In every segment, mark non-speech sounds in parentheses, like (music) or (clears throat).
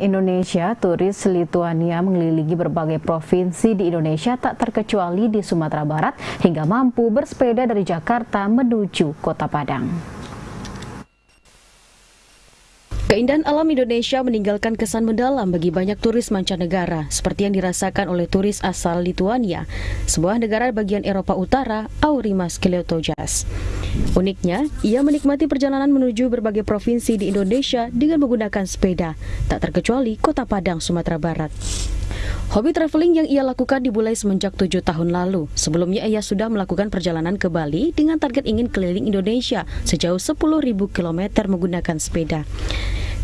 Indonesia, turis Lituania mengelilingi berbagai provinsi di Indonesia tak terkecuali di Sumatera Barat hingga mampu bersepeda dari Jakarta menuju Kota Padang. Keindahan alam Indonesia meninggalkan kesan mendalam bagi banyak turis mancanegara, seperti yang dirasakan oleh turis asal Lituania, sebuah negara bagian Eropa Utara, Aurimas Kleotojas. Uniknya, ia menikmati perjalanan menuju berbagai provinsi di Indonesia dengan menggunakan sepeda, tak terkecuali Kota Padang, Sumatera Barat. Hobi traveling yang ia lakukan dimulai semenjak tujuh tahun lalu. Sebelumnya ia sudah melakukan perjalanan ke Bali dengan target ingin keliling Indonesia sejauh 10.000 km menggunakan sepeda.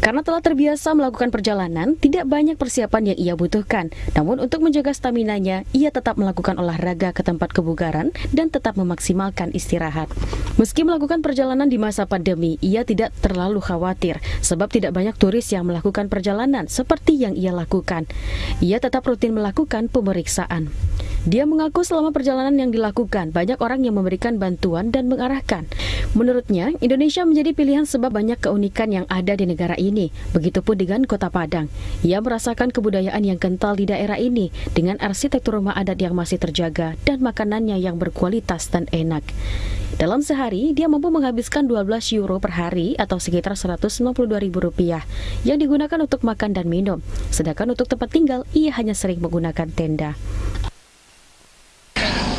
Karena telah terbiasa melakukan perjalanan, tidak banyak persiapan yang ia butuhkan. Namun untuk menjaga staminanya, ia tetap melakukan olahraga ke tempat kebugaran dan tetap memaksimalkan istirahat. Meski melakukan perjalanan di masa pandemi, ia tidak terlalu khawatir sebab tidak banyak turis yang melakukan perjalanan seperti yang ia lakukan. Ia tetap rutin melakukan pemeriksaan. Dia mengaku selama perjalanan yang dilakukan, banyak orang yang memberikan bantuan dan mengarahkan. Menurutnya, Indonesia menjadi pilihan sebab banyak keunikan yang ada di negara ini. Begitupun dengan Kota Padang. Ia merasakan kebudayaan yang kental di daerah ini dengan arsitektur rumah adat yang masih terjaga dan makanannya yang berkualitas dan enak. Dalam sehari, dia mampu menghabiskan 12 euro per hari atau sekitar 192 ribu rupiah yang digunakan untuk makan dan minum. Sedangkan untuk tempat tinggal, ia hanya sering menggunakan tenda.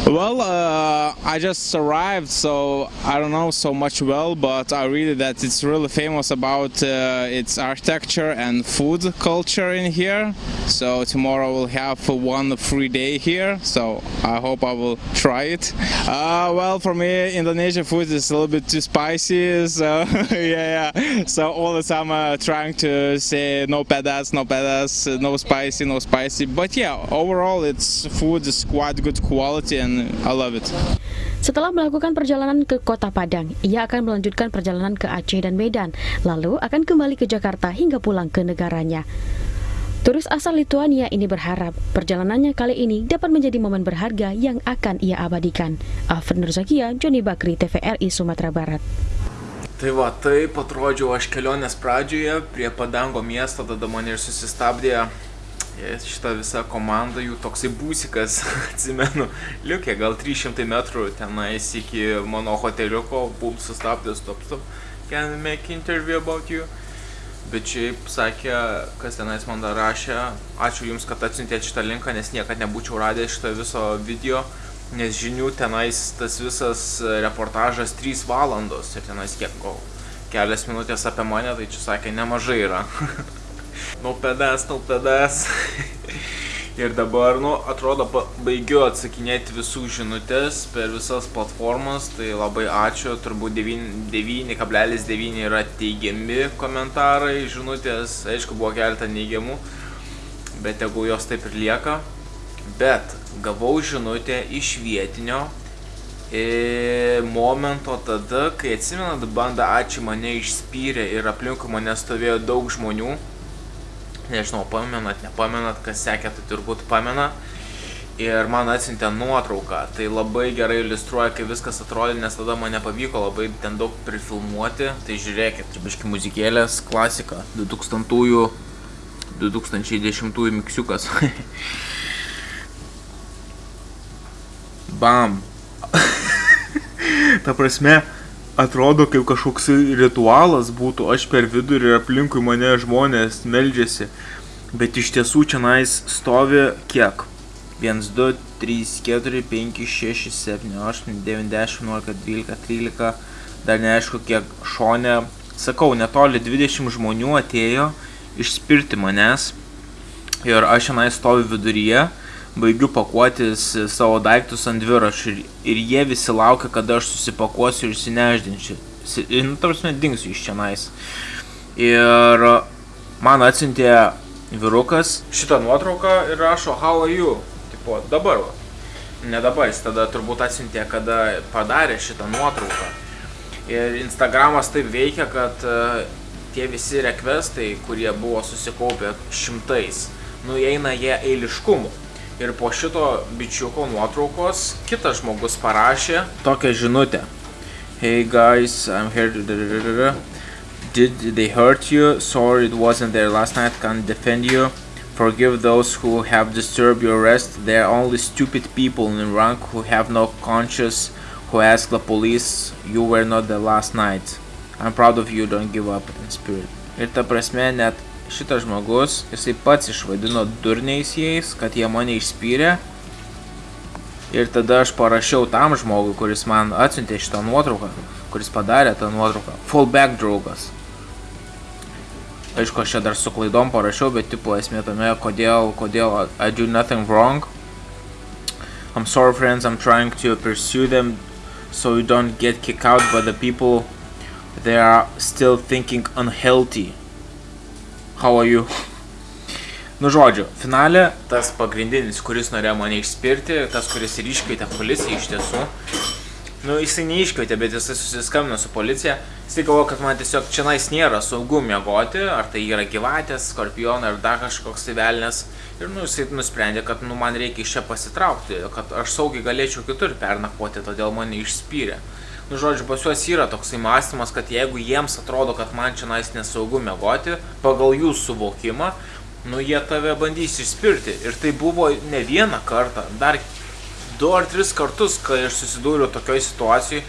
Well, uh, I just arrived, so I don't know so much well, but I read that it's really famous about uh, its architecture and food culture in here. So tomorrow we'll have one free day here, so I hope I will try it. Uh, well, for me, Indonesian food is a little bit too spicy, so (laughs) yeah, yeah. So all the time I'm trying to say no pedas, no pedas, no spicy, no spicy. But yeah, overall, its food is quite good quality and I love it. Setelah melakukan perjalanan ke Kota Padang, ia akan melanjutkan perjalanan ke Aceh dan Medan, lalu akan kembali ke Jakarta hingga pulang ke negaranya. Turis asal Lituania ini berharap perjalanannya kali ini dapat menjadi momen berharga yang akan ia abadikan. Alfred Nurzakia, Joni Bakri, TVRI Sumatera Barat. Tai va, taip atrodžiau aš kelionės pradžioje prie Padango miesto, tada mane ir susistabdė šita visa komanda jų toksai būsikas, (laughs) atsimenu, liukė gal 300 metrų tenais iki mano hoteliuko, bum sustabdė, stop, stop, can we make interview about you? Bet šiaip sakė, kas tenais man dar rašė, ačiū Jums, kad atsiuntėte šitą linką, nes niekada nebūčiau radęs šito viso video, nes žinių tenais tas visas reportažas 3 valandos ir tenais kiek gal kelias minutės apie mane, tai čia sakė, nemažai yra. (laughs) no pedas, no pedas. (laughs) ir dabar, nu, atrodo, baigiu atsakinėti visų žinutės per visas platformas, tai labai ačiū, turbūt 9,9 yra teigiami komentarai, žinutės, aišku, buvo keletą neigiamų, bet jeigu jos taip ir lieka. Bet gavau žinutę iš vietinio e, momento tada, kai atsimenat, banda ačiū mane išspyrė ir aplinkui mane stovėjo daug žmonių nežinau, pamenat, nepamenat, kas sekė, tai turbūt pamena. Ir man atsintė nuotrauką, tai labai gerai iliustruoja, kaip viskas atrodė, nes tada man nepavyko labai ten daug prifilmuoti. Tai žiūrėkit, biški muzikėlės, klasika, 2000-ųjų, 2010-ųjų miksiukas. (laughs) Bam. (laughs) Ta prasme, atrodo kaip kažkoks ritualas būtų, aš per vidurį ir aplinkui mane žmonės meldžiasi, bet iš tiesų čianais stovi kiek? 1, 2, 3, 4, 5, 6, 7, 8, 9, 10, 11, 12, 13, dar neaišku kiek šonė, sakau, netoli 20 žmonių atėjo išspirti manęs ir aš šiandien stoviu viduryje baigiu pakuotis savo daiktus ant dviračio ir, ir jie visi laukia, kada aš susipakuosiu ir išsineždinčiau. Nu, tarsi, dingsiu iš čianais. Ir man atsintė vyrukas šitą nuotrauką ir rašo How are you? Tipo, dabar va. Ne dabar, jis tada turbūt atsintė, kada padarė šitą nuotrauką. Ir Instagramas taip veikia, kad uh, tie visi rekvestai, kurie buvo susikaupę šimtais, nueina jie eiliškumu. Ir po šito bičiuko nuotraukos kitas žmogus parašė tokią žinutę. Hey guys, I'm here. Did they hurt you? Sorry it wasn't there last night, can't defend you. Forgive those who have disturbed your rest. They are only stupid people in rank who have no conscience, who ask the police, you were not the last night. I'm proud of you, don't give up in spirit. Ir ta prasme, net šitas žmogus, jisai pats išvadino durniais jais, kad jie mane išspyrė. Ir tada aš parašiau tam žmogui, kuris man atsiuntė šitą nuotrauką, kuris padarė tą nuotrauką. Fallback draugas. Aišku, aš čia dar su klaidom parašiau, bet tipo esmė tame, kodėl, kodėl I do nothing wrong. I'm sorry friends, I'm trying to pursue them so you don't get kicked out, but the people they are still thinking unhealthy. How are you? Nu žodžiu, finale tas pagrindinis, kuris norėjo mane išspirti, tas, kuris ir iškvietė policiją iš tiesų. Nu, jisai neiškvietė, bet jisai susiskambino su policija. Jisai galvoja, kad man tiesiog čia nais nėra saugu miegoti, ar tai yra gyvatės, skorpionai, ar dar kažkoks tai velnės. Ir nu, jisai nusprendė, kad nu, man reikia iš čia pasitraukti, kad aš saugiai galėčiau kitur pernakvoti, todėl mane išspyrė. Nu, žodžiu, pas juos yra toksai mąstymas, kad jeigu jiems atrodo, kad man čia nais nesaugu miegoti, pagal jų suvokimą, nu jie tave bandys išspirti. Ir tai buvo ne vieną kartą, dar du ar tris kartus, kai aš susidūriau tokioj situacijai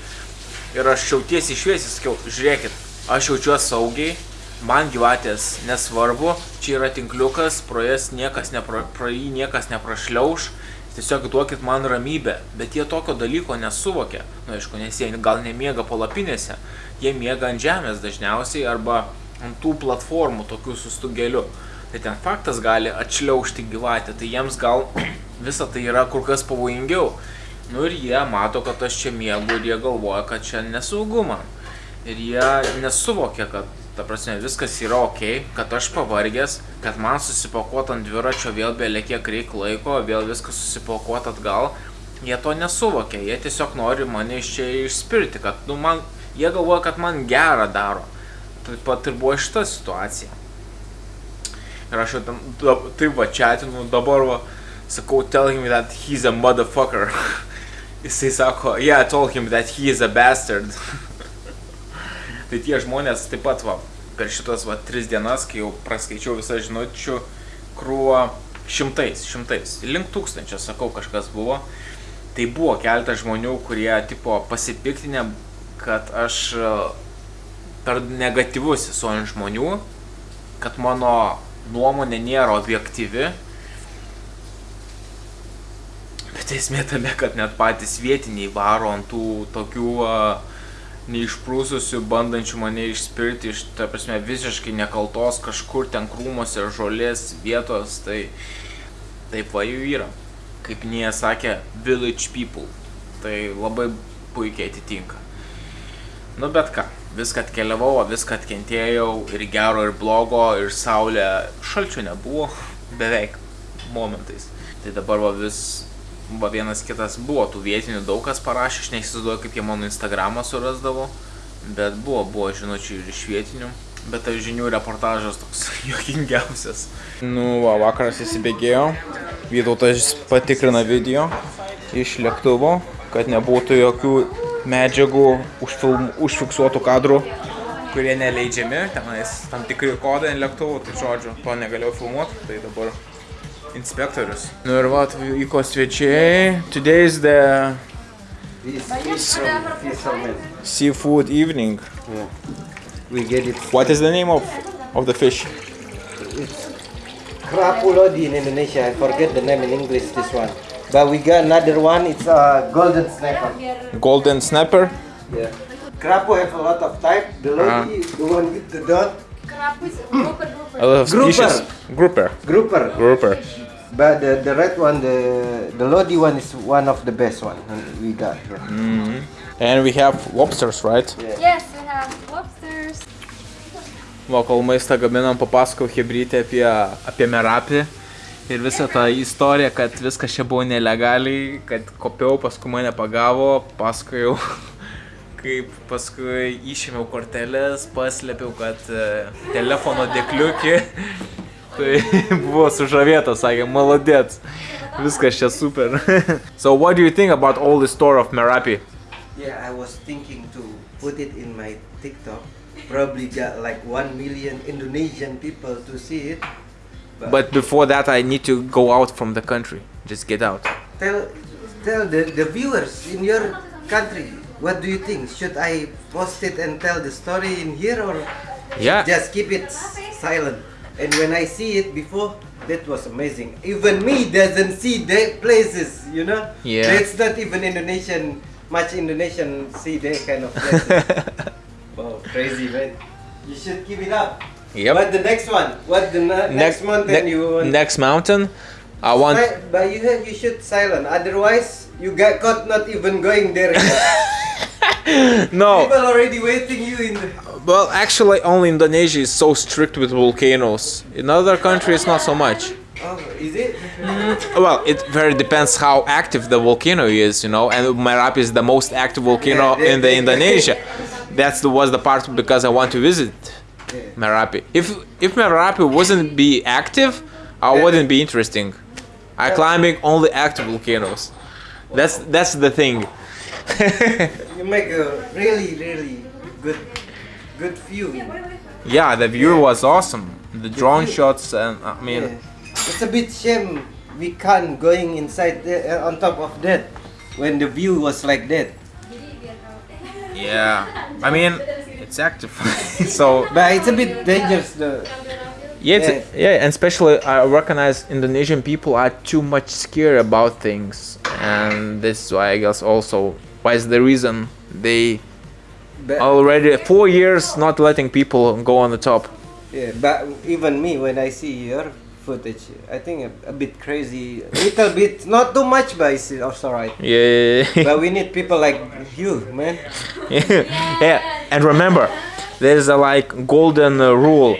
ir aš jau tiesiai šviesiai sakiau, žiūrėkit, aš jaučiuosi saugiai, man gyvatės nesvarbu, čia yra tinkliukas, pro, niekas nepra, pro jį niekas neprašliauš, tiesiog duokit man ramybę, bet jie tokio dalyko nesuvokia, na nu, aišku, nes jie gal nemiega palapinėse, jie miega ant žemės dažniausiai arba ant tų platformų tokių su stugeliu. Tai ten faktas gali atšliaužti gyvatę, tai jiems gal (clears throat) visa tai yra kur kas pavojingiau. Nu ir jie mato, kad aš čia miegu ir jie galvoja, kad čia nesaugu man. Ir jie nesuvokia, kad, ta prasme, viskas yra ok, kad aš pavargęs, kad man susipakuot ant dviračio vėl belė kiek reik laiko, vėl viskas susipakuot atgal. Jie to nesuvokia, jie tiesiog nori mane iš čia išspirti, kad, nu, man, jie galvoja, kad man gerą daro. Taip pat ir buvo šita situacija. Ir aš jau tam, taip va chatinu, dabar va, sakau, tell him that he's a motherfucker. (laughs) Jisai sako, yeah, I told him that he is a bastard. (laughs) tai tie žmonės taip pat va, per šitas va tris dienas, kai jau praskaičiau visą žinučių krūvą šimtais, šimtais, link tūkstančio, sakau, kažkas buvo. Tai buvo keletas žmonių, kurie tipo pasipiktinę, kad aš e, per negatyvus esu ant žmonių, kad mano nuomonė nėra objektyvi. Bet esmė tame, kad net patys vietiniai varo ant tų tokių uh, neišprūsusių, bandančių mane išspirti iš, ta prasme, visiškai nekaltos kažkur ten krūmose žolės vietos, tai taip va jų yra. Kaip nie sakė, village people. Tai labai puikiai atitinka. Nu bet ką, viską atkeliavau, viską atkentėjau ir gero, ir blogo, ir saulė, šalčio nebuvo, beveik momentais. Tai dabar va vis, va vienas kitas buvo, tų vietinių daug kas parašė, aš neįsivaizduoju, kaip jie mano Instagramą surasdavo, bet buvo, buvo žinučių ir iš vietinių. Bet tai žinių reportažas toks (laughs) juokingiausias. Nu, va, vakaras įsibėgėjo. Vytautas patikrina video iš lėktuvo, kad nebūtų jokių medžiagų, užfilm, užfiksuotų kadrų, kurie neleidžiami, tenais tam tikri kodai ant lėktuvų, tai žodžiu, to negalėjau filmuoti, tai dabar inspektorius. Nu ir va, atvyko svečiai. Today is the seafood evening. Yeah. We get it. What is the name of, of the fish? It's kerapu lodi in Indonesia. I forget the name in English. This one. But we got another one. It's a golden snapper. Golden snapper. Yeah. Kerapu have a lot of type. The lodi, uh-huh. the one with the dot. A lot of Grouper. species. Grouper. Grouper. Grouper. But the, the red one, the the lodi one is one of the best one we got here. Mm-hmm. And we have lobsters, right? Yeah. Yes, we have lobsters. Va, kol maistą gaminam, papasakau Hebrytė apie, apie merapį. Ir visą tą istoriją, kad viskas čia buvo nelegaliai, kad kopiau, paskui mane pagavo, pasakojau, (laughs) kaip paskui išėmiau kortelės, paslėpiau, kad e, telefono dėkliukį. Tai (laughs) buvo sužavėtas, sakė, maladėt, viskas čia super. (laughs) so what do you think about all the story of Merapi? Yeah, I was thinking to put it in my TikTok. probably got like one million Indonesian people to see it. But before that, I need to go out from the country. Just get out. Tell, tell the, the viewers in your country, what do you think? Should I post it and tell the story in here or Yeah. just keep it s- silent? And when I see it before, that was amazing. Even me doesn't see that places, you know? Yeah. That's not even Indonesian, much Indonesian see that kind of places. (laughs) wow, crazy man. You should keep it up. Yep. But the next one, what the ne- next, mountain ne- you want? next mountain, I want. Si- but you have, you should silent. Otherwise, you get caught not even going there. (laughs) no, People already waiting you in the. well, actually, only Indonesia is so strict with volcanoes. In other countries, not so much. Oh, is it? (laughs) Well, it very depends how active the volcano is, you know. And Merapi is the most active volcano Yeah, in the Indonesia. That's the was the part because I want to visit Yeah. Merapi. If if Merapi wasn't be active, I wouldn't be interesting. I climbing only active volcanoes. That's that's the thing. (laughs) You make a really, really good, good view. yeah, the view was awesome. The drone shots and I mean, Yeah. It's a bit shame we can't going inside there, uh, on top of that when the view was like that. yeah. I mean, it's active. (laughs) so But it's a bit dangerous though. Yeah, it's, yeah, and especially I recognize Indonesian people are too much scared about things, and this is why I guess also why is the reason they But, already four years not letting people go on the top. yeah, but even me when I see your footage, I think a, a bit crazy, little bit, not too much, but it's also right. Yeah, But we need people like you, man. (laughs) yeah, and remember, there's a like golden uh, rule: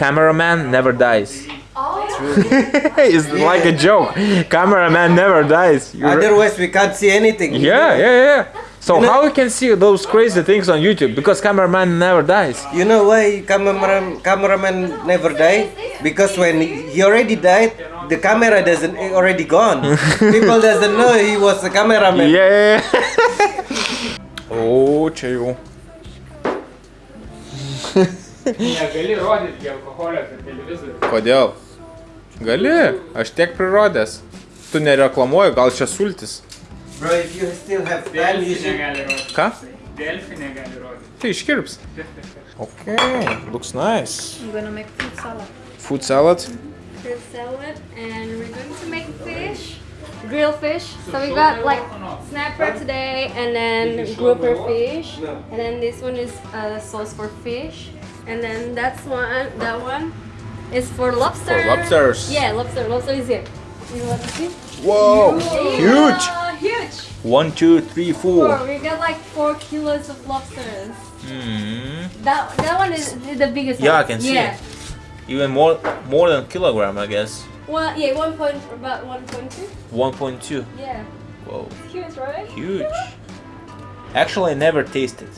cameraman never dies. Oh. it's like a joke. Cameraman never dies. You re- Otherwise, we can't see anything. yeah, yeah, yeah. So You know- how we can see those crazy things on YouTube? Because cameraman never dies. You know why cameraman cameraman never die? Because when he already died, the camera doesn't already gone. (laughs) People doesn't know he was a cameraman. Yeah. o, čia jau. Negali rodyti alkoholio per televizorių. Kodėl? Gali, aš tiek prirodęs. Tu nereklamuoji, gal čia sultis. Bro, if you still have time, you Delfi should. negali rodyti. Ką? Delfi negali rodyti. Tai iškirps. Okay, looks nice. I'm gonna make fruit salad. Food salad. Fruit salad, and we're going to make fish, grilled fish. So we got like snapper today, and then grouper fish, and then this one is uh, sauce for fish, and then that's one. That one is for lobster. For lobsters. Yeah, lobster. Lobster is here. You want to see? Whoa, huge. Huge. One, two, three, Four. four. We got like four kilos of lobsters. Mm, That that one is the biggest. Yeah, I can see Yeah. it. even more, more than a kilogram, I guess. Well, yeah, one point about one point two. 1.2. Yeah, Whoa, huge, right? huge. Actually, I never tasted.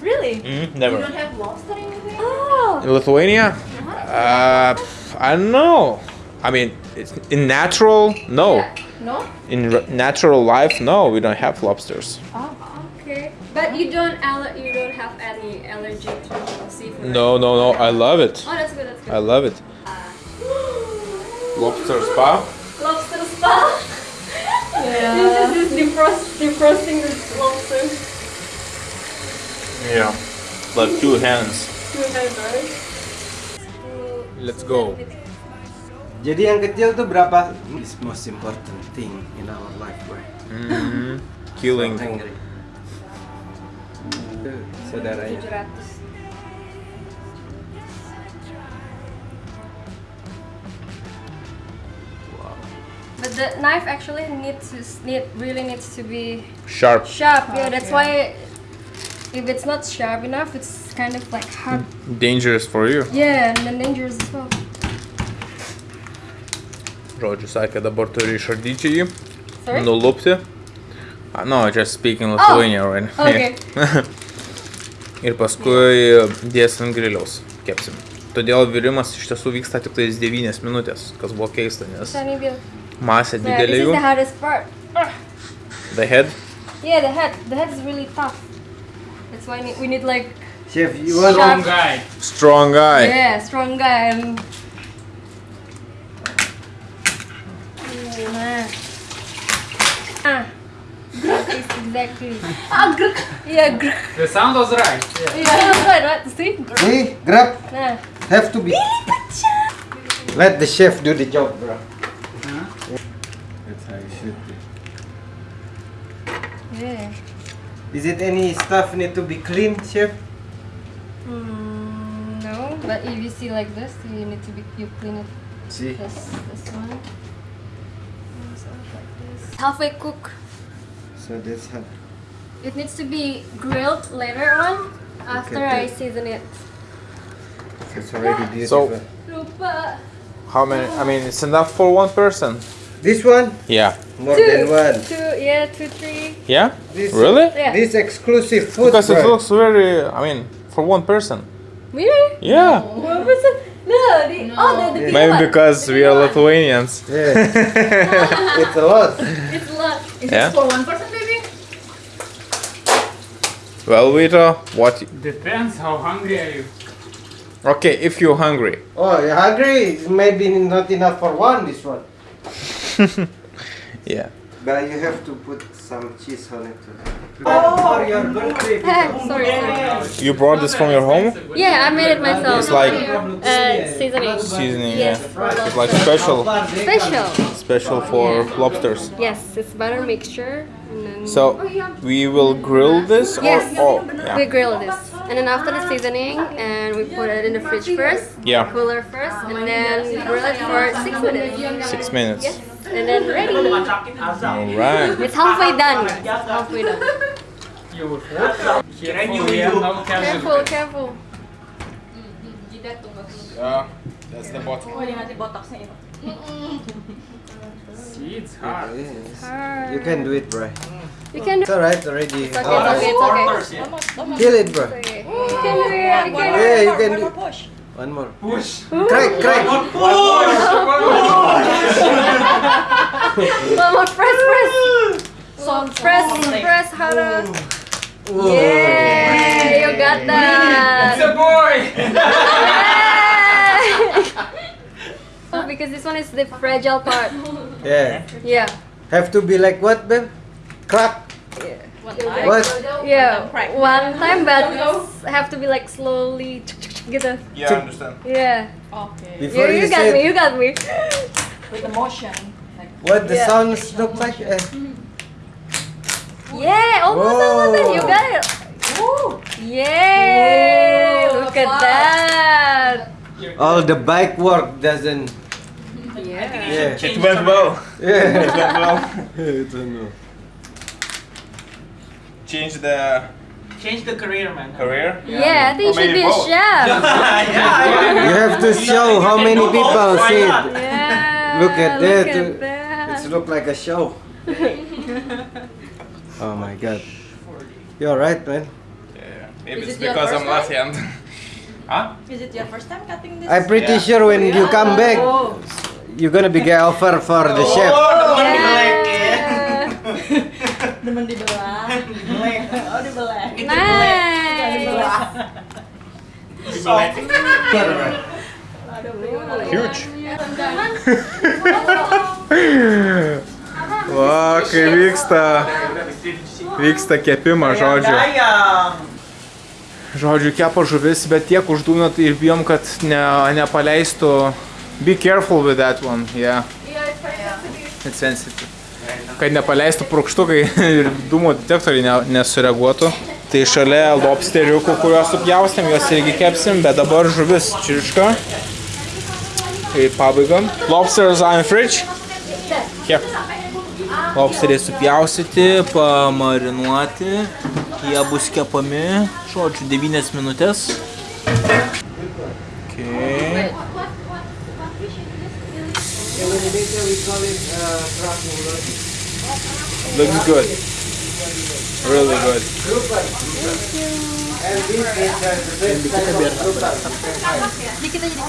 Really? Mm, never. You don't have lobster in Oh. In Lithuania? Uh, I don't know. I mean, it's in natural, no. Yeah. No. In r- natural life, no, we don't have lobsters. Oh. Okay. But you don't aller- you don't have any allergy to seafood. right? No, no, no. I love it. Oh, that's good. That's good. I love it. Lobster spa. lobster spa. (laughs) yeah. This is just defrost defrosting the lobster. Yeah. Like two hands. Two hands, right? Let's go. Jadi yang kecil tuh berapa? Is most important thing in our life, bro. Mm-hmm. Killing. Angry. Tuh, saudaranya. 700. But the knife actually needs to need really needs to be Sharp. sharp. Yeah, that's why if it's not sharp enough, it's kind of like hard. Dangerous for you. Yeah, and then dangerous as well. Žodžiu, sakė, dabar turi išardyti jį, Sorry. nulupti. Uh, no, just speaking Lithuania right now. Okay. (laughs) Ir paskui dėsim ant griliaus, kepsim. Todėl virimas iš tiesų vyksta tik tais 9 minutės, kas buvo keista, nes masė didelė is jų. The head. Yeah, the head. The head is really tough. That's why we need like Chef, you want Strong guy. Strong guy. Yeah, strong guy and Nah. Ah. That is exactly. Ah, gruk. Yeah, gruk. The sound was right. Yeah. Yeah, right, right. See? Gruk. See, grab Nah. have to be. Let the chef do the job, bro. That's how it should be. Yeah. Is it any stuff need to be cleaned, chef? Mm, no, but if you see like this, you need to be you clean it. See. This this one. Like this. Halfway cook. So that's how. It needs to be grilled later on after Okay, I good. season it. It's already So- beautiful. Lupa. How many? I mean, it's enough for one person. This one Yeah. more Two. than one. Two, yeah, two, three. Yeah. This, Really? Yeah. This exclusive food. Because it looks very. I mean, for one person. Really? Yeah. One person? No, the, oh, the, the big Maybe one. because The we are one. Lithuanians. (laughs) Yeah. it's a lot. It's a lot. Is Yeah. this for one person, baby? Well, Vito, what? Depends how hungry are you. Okay, if you're hungry. Oh, you're hungry? Maybe not enough for one. This one. (laughs) Yeah. But you have to put some cheese on it too. For your birthday. sorry, sorry. You brought this from your home? Yeah, I made it myself. It's like uh, seasoning. seasoning. Yes, Yeah. It's like special, Special. special for lobsters. Yes, it's butter mixture. And then So we will grill this, or Yes. oh, we grill this. And then after the seasoning, and we put it in the fridge first. Yeah. Cooler first, and then grill it for six minutes. six minutes. Yes. And then ready. All right. It's halfway done. It's halfway done. You would Careful, yeah, no Careful, careful. Yeah, that's the bottom. Oh, yung ating botox na ito. See, it's hard. You can do it, bro. You can do It's alright already. It's okay, oh. it's okay, it's okay. Almost, almost. Kill it, bro. okay. You can do it, you can do it. Yeah, you can One do. more push. One more. Push. Crack, crack. One more, press, press. (laughs) Salt, Press, press harder. Yeah, you got It's that. a boy! Oh, because this one is the fragile part. Yeah. Yeah. Have to be like what, babe? Crack. Yeah. What? Yeah. One time, but have to be like slowly. Gitu. Yeah, I understand. Yeah. Okay. You, Before you you got me. You got me. With the motion. Like, what the Yeah. sounds look like. Eh. Yeah. Almost, almost. You got it. Yay! Look at that. All the bike work doesn't. Yeah. (laughs) (laughs) Yeah. It went well. Yeah. It went well. I don't. Change the Change the career, man. career. Yeah, I think you Or should be a both. chef. (laughs) You have to show how many people see it. Yeah. Look at that. Look at that. Look like a show. (laughs) oh my god. You're right, man. Yeah, maybe Is it's it because I'm left-hand. (laughs) huh? is it your first time cutting this? I'm pretty Yeah. sure when you come back, Oh. you're gonna be get offer for the chef. Yeah. Demen dibelah. (laughs) oh, dibelah. Nice. Huge. Kai vyksta, vyksta kepimas, žodžiu. Žodžiu, kepa žuvis, bet tiek uždūnat ir bijom, kad ne, nepaleistų. Be careful with that one, yeah. It's sensitive. Kad nepaleistų prokštukai (laughs) ir dūmo detektoriai ne, nesureaguotų. Tai šalia lobsteriukų, kuriuos supjaustėm, juos irgi kepsim, bet dabar žuvis čirška. į pabaigą. Lobsters are in fridge. Here lobsteriai supjausyti, pamarinuoti, jie bus kepami, šočiu, 9 minutės. Okay. Looks good. Really good. Dikit aja deh.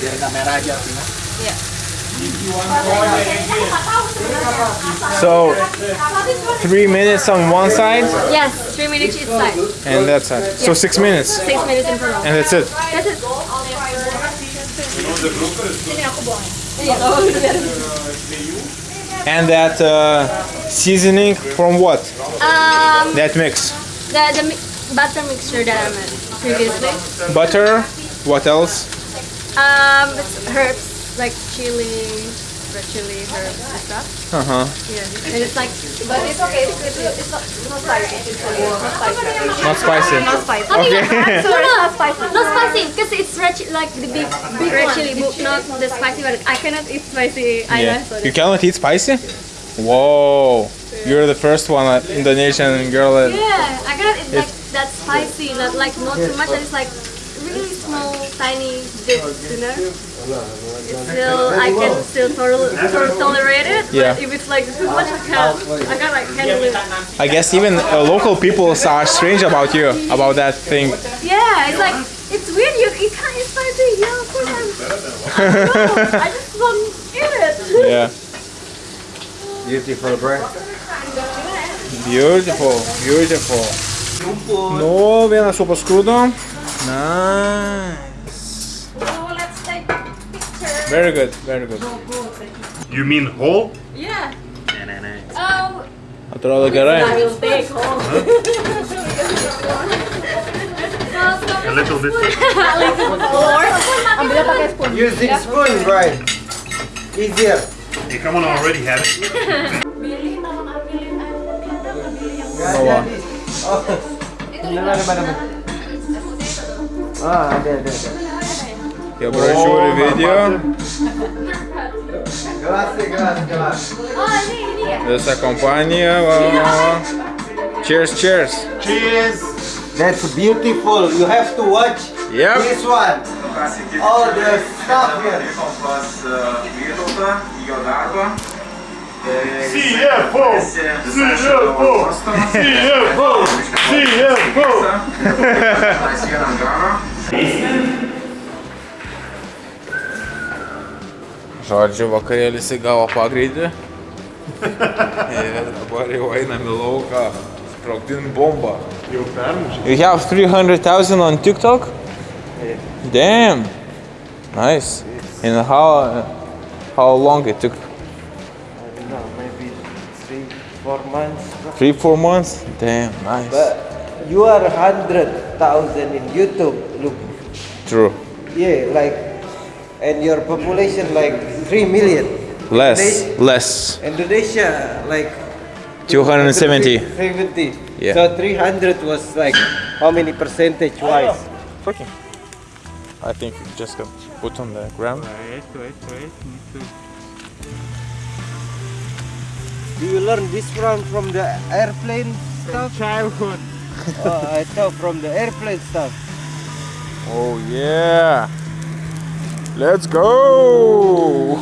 Biar kamera aja. Iya. So three minutes on one side, Yes, three minutes each side. and that's it. So six minutes, Six minutes in front. and that's it. That's it. And that uh, seasoning from what? Um, That mix. the, the mi- butter mixture that I made previously. Butter. What else? Um, herbs like chili, red chili, herbs and stuff. Uh huh. Yeah, and it's like, but it's okay. It's, it's, it's not, it's not spicy. It's not spicy. Not spicy. Not spicy. Okay. So no, no, not spicy. Not spicy because it's red, like the big, big red chili, but not the spicy one. I cannot eat spicy either. Yeah. So You cannot eat spicy? Whoa. You're the first one uh, Indonesian girl. that- yeah, I cannot eat like that spicy, not like not too much. and It's like really small, tiny bits, you know. It's still, I can still tol- tol- tolerate it. Yeah. But if it's like too much, I can't. I can't like handle it. I guess even uh, local people are strange about you, about that thing. Yeah, it's like it's weird. You, you can't eat spicy. Yeah, of course I'm. I, don't know, (laughs) I just won't eat it. Yeah. Beautiful, bro. Beautiful, beautiful. Nu, vienas upas krūdo. Nice. So let's take picture. Very good, very good. You mean whole? Yeah. Oh, Atrodo gerai. I will take home. A little bit. Ambilnya pakai spoon. Using spoon, right? Easier. Hey, come on, I already have it. (laughs) Bawa. Oh. Mana, mana, 아, 네, 네, 네. 여보를 쇼를 Obrigado. Obrigado. Obrigado. grazie. Essa companhia, vamos. Cheers, cheers. Cheers. That's beautiful. You have to watch yep. this one. All the stuff here. CFO! CFO! CFO! CFO! (laughs) Žodžiu, vakarėlis įgavo pagreitį. (laughs) Ir dabar jau einam į lauką. Sprogdin bombą. Jau permušė. You have 300,000 on TikTok? Damn. Nice. And how how long it took? No, maybe three, four months. Three, four months? Damn, nice. But you are hundred thousand in YouTube. Look, True. yeah, like, and your population like three million. Less, Indonesia- less. Indonesia like 270. 70. Yeah. So 300 was like how many percentage wise? Fucking. I think you just can put on the ground. Wait, wait, wait. Do you learn this from from the airplane stuff? Childhood. oh, I thought from the airplane stuff. Oh yeah. Let's go.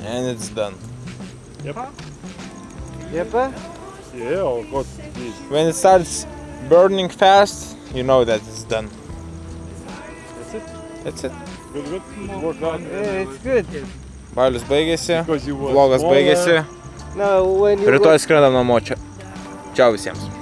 And it's done. Yep. Yep. Yeah, oh god, please. When it starts burning fast, you know that it's done. That's it. That's it. Good, good. Work done. Yeah, it's good. Balius baigėsi, Because you vlogas smaller. baigėsi. Rytoj skrendam namo čia. Čia visiems.